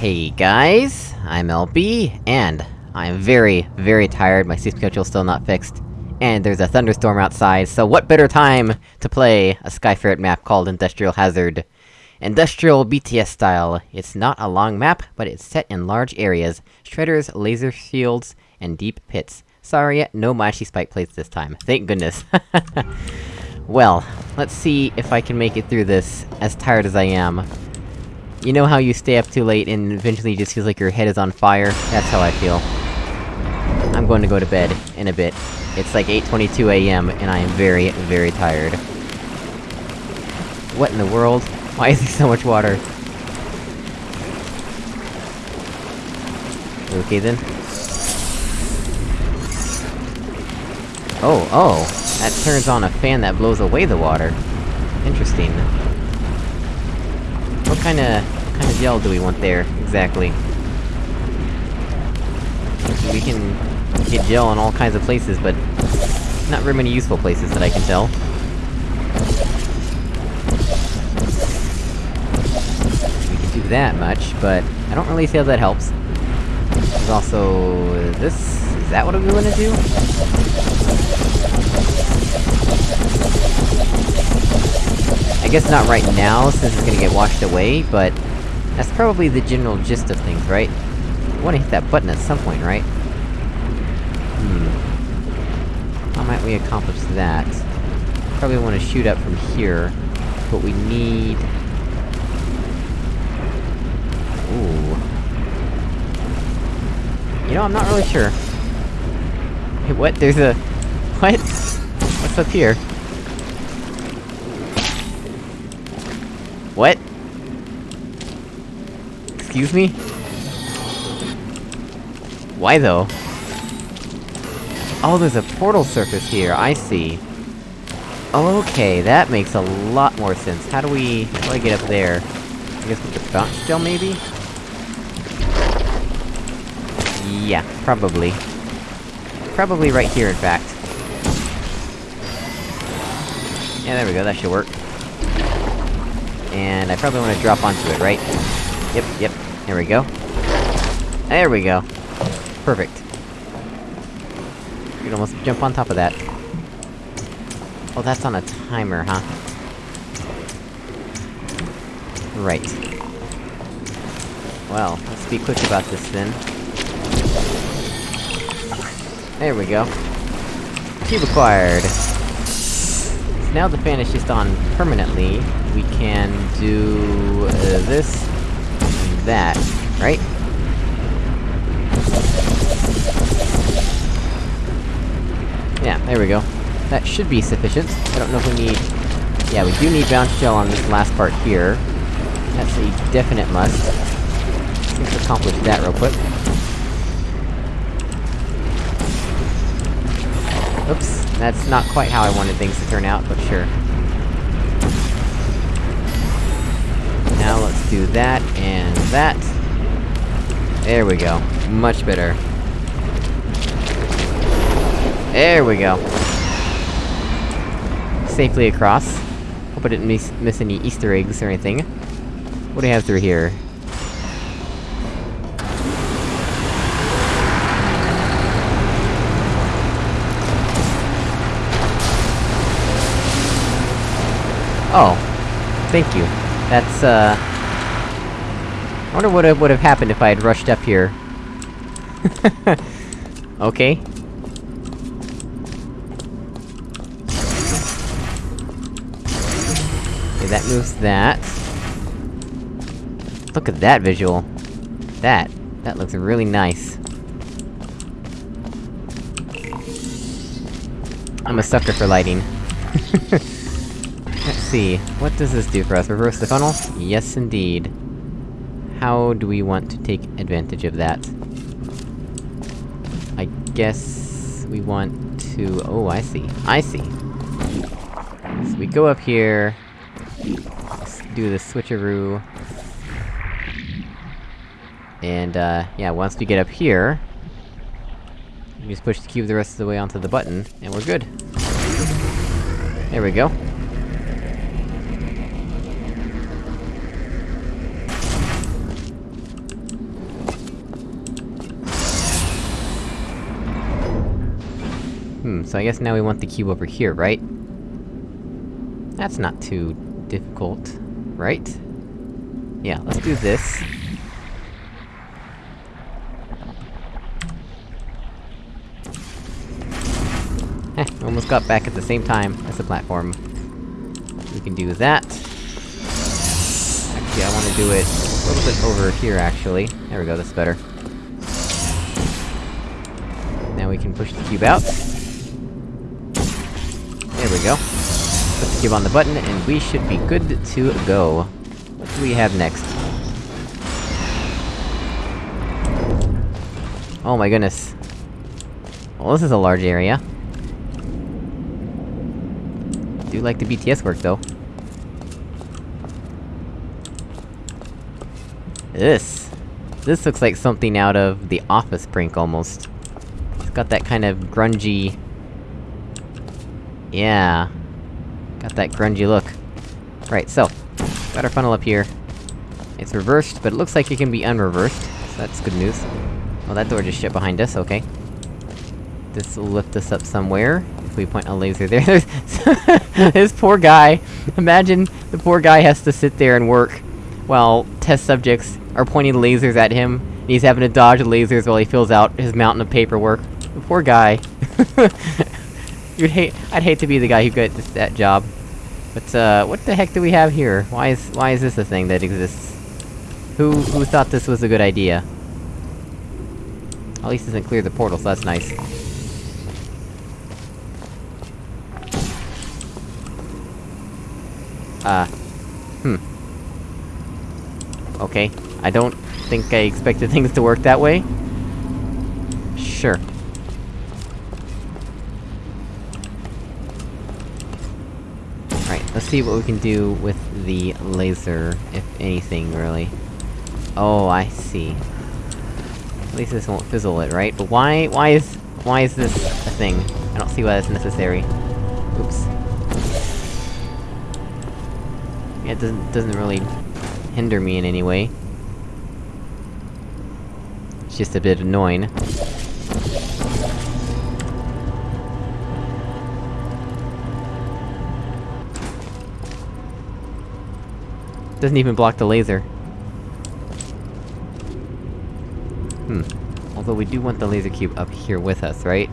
Hey guys, I'm LB, and I'm very, very tired, my sleep schedule's still not fixed. And there's a thunderstorm outside, so what better time to play a Skyferret map called Industrial Hazard? Industrial BTS style. It's not a long map, but it's set in large areas, shredders, laser shields, and deep pits. Sorry, no Mashy spike plates this time. Thank goodness. well, let's see if I can make it through this, as tired as I am. You know how you stay up too late and eventually just feels like your head is on fire? That's how I feel. I'm going to go to bed, in a bit. It's like 8.22 am, and I am very, very tired. What in the world? Why is there so much water? Okay then. Oh, oh! That turns on a fan that blows away the water. Interesting. What kinda... what kind of gel do we want there, exactly? We can get gel in all kinds of places, but... Not very many useful places that I can tell. We can do that much, but... I don't really see how that helps. There's also... this... is that what we wanna do? Guess not right now, since it's gonna get washed away, but... That's probably the general gist of things, right? You wanna hit that button at some point, right? Hmm... How might we accomplish that? Probably wanna shoot up from here, but we need... Ooh... You know, I'm not really sure. Hey, what? There's a... What? What's up here? What? Excuse me? Why though? Oh, there's a portal surface here, I see. Okay, that makes a lot more sense. How do we... how do I get up there? I guess with the bounce gel, maybe? Yeah, probably. Probably right here, in fact. Yeah, there we go, that should work. And I probably wanna drop onto it, right? Yep, yep, there we go. There we go. Perfect. You can almost jump on top of that. Oh, that's on a timer, huh? Right. Well, let's be quick about this then. There we go. Cube acquired! Now the fan is just on permanently, we can do... Uh, this... and that, right? Yeah, there we go. That should be sufficient. I don't know if we need... Yeah, we do need bounce gel on this last part here. That's a definite must. Let's accomplish that real quick. Oops, that's not quite how I wanted things to turn out, but sure. Now let's do that, and that. There we go. Much better. There we go. Safely across. Hope I didn't miss, miss any easter eggs or anything. What do we have through here? Oh. Thank you. That's, uh... I wonder what would have happened if I had rushed up here. okay. Okay, that moves that. Look at that visual. That. That looks really nice. I'm a sucker for lighting. Let's see, what does this do for us? Reverse the funnel? Yes, indeed. How do we want to take advantage of that? I guess... we want to... Oh, I see. I see! So we go up here... Do the switcheroo... And, uh, yeah, once we get up here... We just push the cube the rest of the way onto the button, and we're good. There we go. So I guess now we want the cube over here, right? That's not too... difficult, right? Yeah, let's do this. Heh, almost got back at the same time as the platform. We can do that. Actually, I wanna do it a little bit over here, actually. There we go, that's better. Now we can push the cube out. There we go. Put the cube on the button, and we should be good to go. What do we have next? Oh my goodness. Well, this is a large area. Do like the BTS work, though. This... This looks like something out of The Office prank, almost. It's got that kind of grungy... Yeah... Got that grungy look. Right, so... Got our funnel up here. It's reversed, but it looks like it can be unreversed, so that's good news. Well, that door just shut behind us, okay. This will lift us up somewhere, if we point a laser there. this poor guy! Imagine the poor guy has to sit there and work, while test subjects are pointing lasers at him, and he's having to dodge lasers while he fills out his mountain of paperwork. The poor guy. You'd hate- I'd hate to be the guy who got that job. But, uh, what the heck do we have here? Why is- why is this a thing that exists? Who- who thought this was a good idea? At least it doesn't clear the portal, so that's nice. Uh... Hmm. Okay. I don't think I expected things to work that way. Sure. Right, let's see what we can do with the laser, if anything, really. Oh, I see. At least this won't fizzle it, right? But why- why is- why is this a thing? I don't see why that's necessary. Oops. Yeah, it doesn't- doesn't really hinder me in any way. It's just a bit annoying. Doesn't even block the laser. Hmm. Although we do want the laser cube up here with us, right?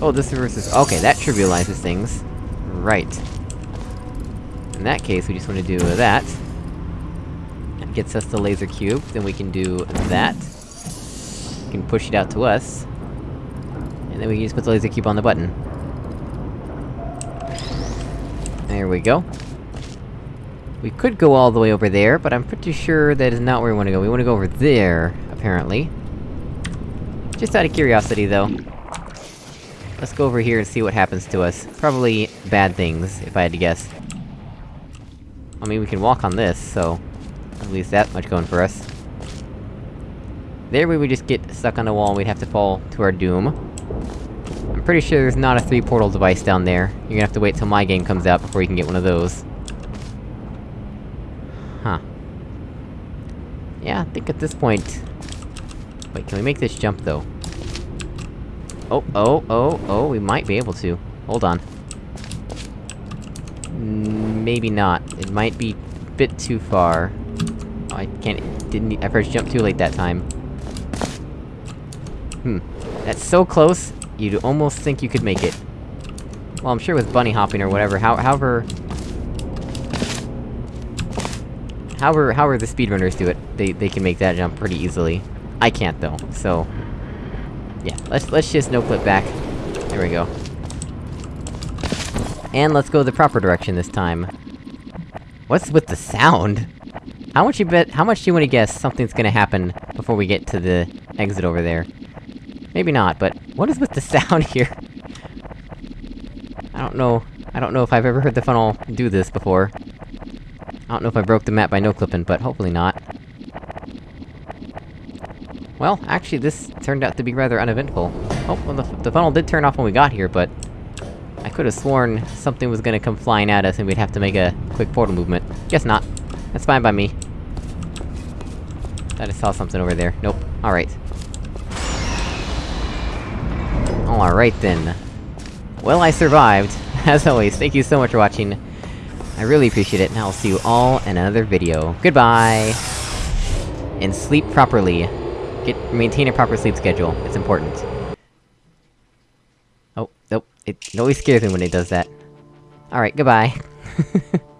Oh, this reverses- okay, that trivializes things. Right. In that case, we just wanna do that. That gets us the laser cube, then we can do that. We can push it out to us. And then we just put the laser cube on the button. There we go. We could go all the way over there, but I'm pretty sure that is not where we wanna go. We wanna go over there, apparently. Just out of curiosity, though. Let's go over here and see what happens to us. Probably bad things, if I had to guess. I mean, we can walk on this, so... At least that much going for us. There we would just get stuck on a wall and we'd have to fall to our doom. I'm pretty sure there's not a three-portal device down there. You're gonna have to wait till my game comes out before you can get one of those. Huh. Yeah, I think at this point... Wait, can we make this jump, though? Oh, oh, oh, oh, we might be able to. Hold on. Mm, maybe not. It might be a bit too far. Oh, I can't- didn't- I first jumped too late that time. Hmm. That's so close, you'd almost think you could make it. Well, I'm sure with bunny hopping or whatever, how- however... However- however the speedrunners do it, they- they can make that jump pretty easily. I can't, though, so... Yeah, let's- let's just no-clip back. There we go. And let's go the proper direction this time. What's with the sound? How much you bet- how much do you wanna guess something's gonna happen before we get to the exit over there? Maybe not, but what is with the sound here? I don't know- I don't know if I've ever heard the funnel do this before. I don't know if I broke the map by no-clipping, but hopefully not. Well, actually this turned out to be rather uneventful. Oh, well the, the funnel did turn off when we got here, but... I could've sworn something was gonna come flying at us and we'd have to make a quick portal movement. Guess not. That's fine by me. I saw something over there. Nope. Alright. Alright then. Well, I survived. As always, thank you so much for watching. I really appreciate it, and I'll see you all in another video. Goodbye! And sleep properly. Get- maintain a proper sleep schedule, it's important. Oh, nope, it, always scares me when it does that. Alright, goodbye.